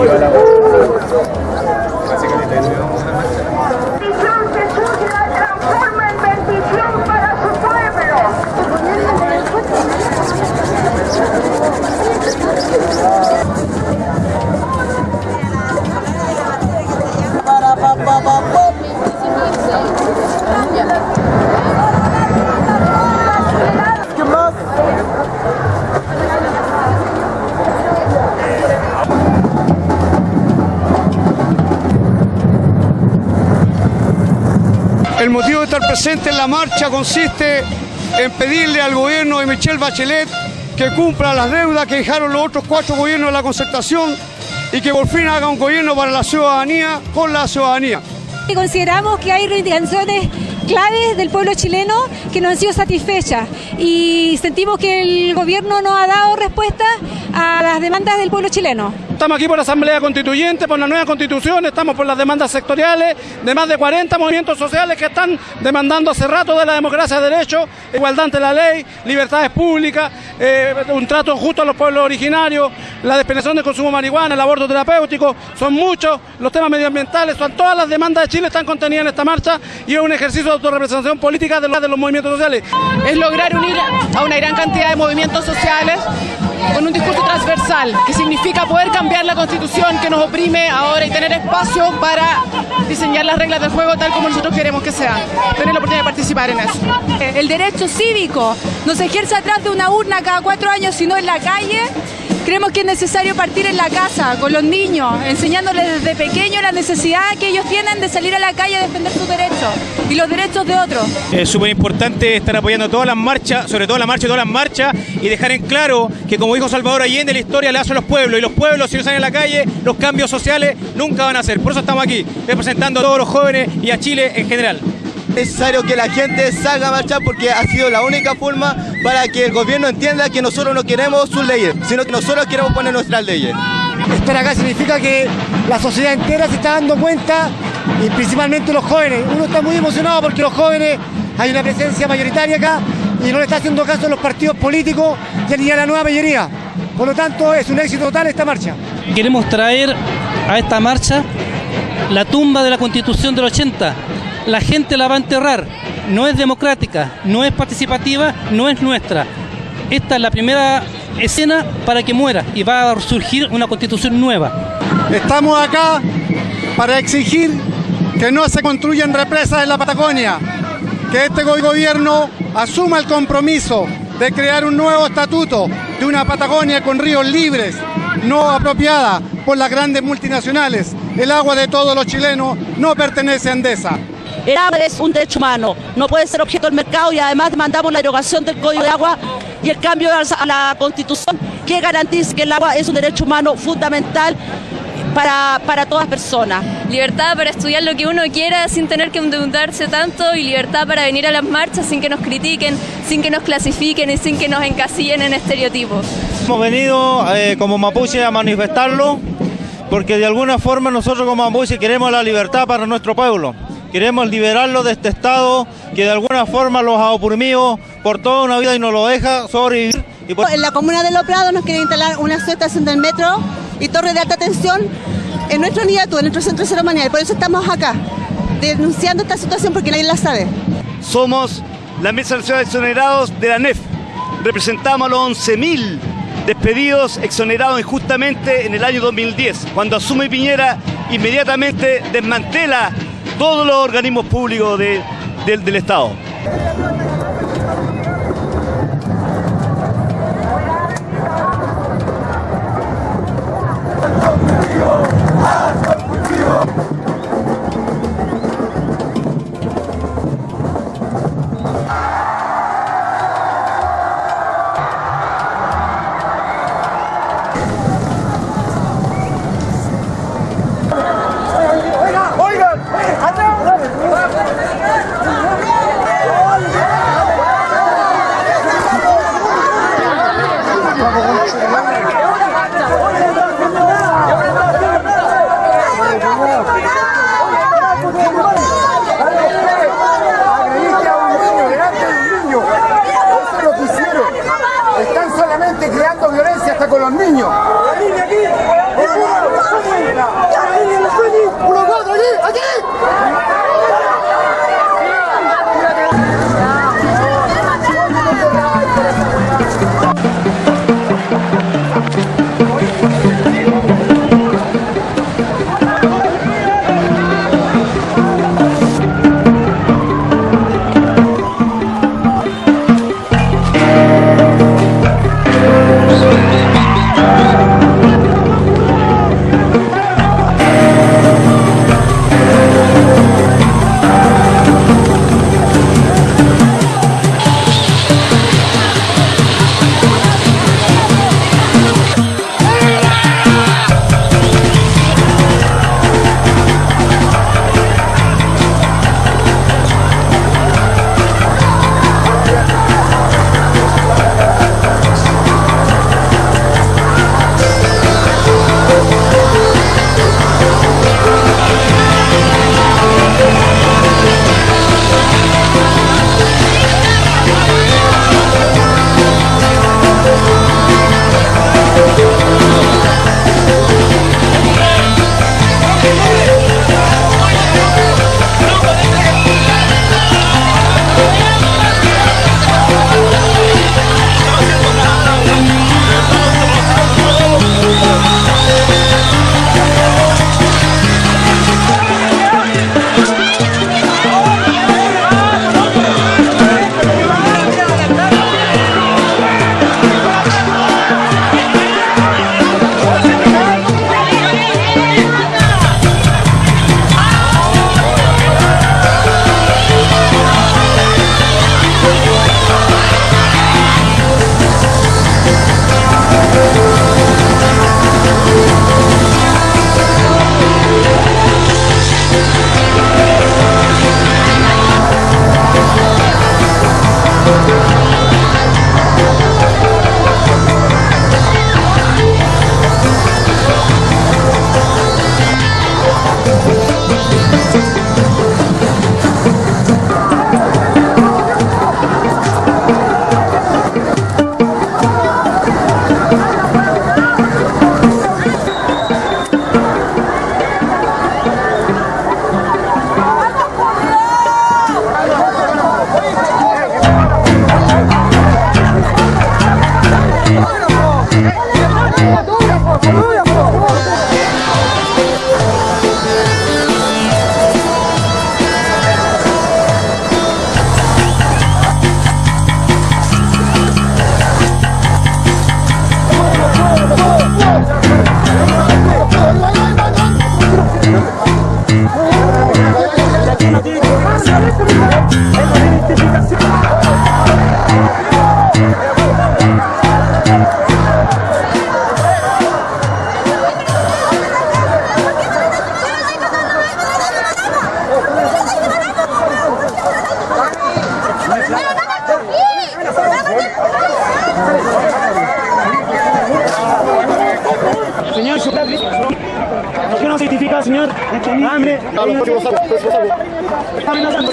reciba la. El motivo de estar presente en la marcha consiste en pedirle al gobierno de Michelle Bachelet que cumpla las deudas que dejaron los otros cuatro gobiernos de la concertación y que por fin haga un gobierno para la ciudadanía con la ciudadanía. Consideramos que hay reivindicaciones claves del pueblo chileno que no han sido satisfechas y sentimos que el gobierno no ha dado respuesta a las demandas del pueblo chileno. Estamos aquí por la Asamblea Constituyente, por la nueva constitución, estamos por las demandas sectoriales de más de 40 movimientos sociales que están demandando hace rato de la democracia de derecho, igualdad ante la ley, libertades públicas, eh, un trato justo a los pueblos originarios, la despenalización del consumo de marihuana, el aborto terapéutico, son muchos los temas medioambientales, son todas las demandas de Chile están contenidas en esta marcha y es un ejercicio de autorrepresentación política de los, de los movimientos sociales. es lograr unir a una gran cantidad de movimientos sociales con un discurso transversal, que significa poder cambiar la constitución que nos oprime ahora y tener espacio para diseñar las reglas del juego tal como nosotros queremos que sean. Tener la oportunidad de participar en eso. El derecho cívico no se ejerce atrás de una urna cada cuatro años, sino en la calle. Creemos que es necesario partir en la casa, con los niños, enseñándoles desde pequeños la necesidad que ellos tienen de salir a la calle a defender sus derechos y los derechos de otros. Es súper importante estar apoyando todas las marchas, sobre todo la marcha y todas las marchas, y dejar en claro que, como dijo Salvador Allende, la historia le hace a los pueblos, y los pueblos, si no salen a la calle, los cambios sociales nunca van a ser. Por eso estamos aquí, representando a todos los jóvenes y a Chile en general. Es necesario que la gente salga a marchar porque ha sido la única forma para que el gobierno entienda que nosotros no queremos sus leyes, sino que nosotros queremos poner nuestras leyes. Estar acá significa que la sociedad entera se está dando cuenta y principalmente los jóvenes. Uno está muy emocionado porque los jóvenes hay una presencia mayoritaria acá y no le está haciendo caso a los partidos políticos ni a la nueva mayoría. Por lo tanto, es un éxito total esta marcha. Queremos traer a esta marcha la tumba de la Constitución del 80. La gente la va a enterrar. No es democrática, no es participativa, no es nuestra. Esta es la primera escena para que muera y va a surgir una constitución nueva. Estamos acá para exigir que no se construyan represas en la Patagonia, que este go- gobierno asuma el compromiso de crear un nuevo estatuto de una Patagonia con ríos libres, no apropiada por las grandes multinacionales. El agua de todos los chilenos no pertenece a Endesa. El agua es un derecho humano, no puede ser objeto del mercado y además demandamos la derogación del Código de Agua y el cambio a la Constitución que garantice que el agua es un derecho humano fundamental para, para todas personas. Libertad para estudiar lo que uno quiera sin tener que endeudarse tanto y libertad para venir a las marchas sin que nos critiquen, sin que nos clasifiquen y sin que nos encasillen en estereotipos. Hemos venido eh, como mapuche a manifestarlo porque de alguna forma nosotros como mapuche queremos la libertad para nuestro pueblo. Queremos liberarlo de este estado que de alguna forma los ha oprimido por toda una vida y nos lo deja sobrevivir. Y por- En la comuna de Los Prados nos quieren instalar una subestación del metro y torre de alta tensión en nuestro niato, en nuestro centro ceremonial. Por eso estamos acá, denunciando esta situación porque nadie la sabe. Somos la Mesa Nacional de Exonerados de la NEF. Representamos a los 11.000 despedidos, exonerados injustamente en el año 2010. Cuando asume Piñera, inmediatamente desmantela todos los organismos públicos de- del- del Estado. Los niños. ¿Por qué no certifica, señor? Hambre. Está amenazando.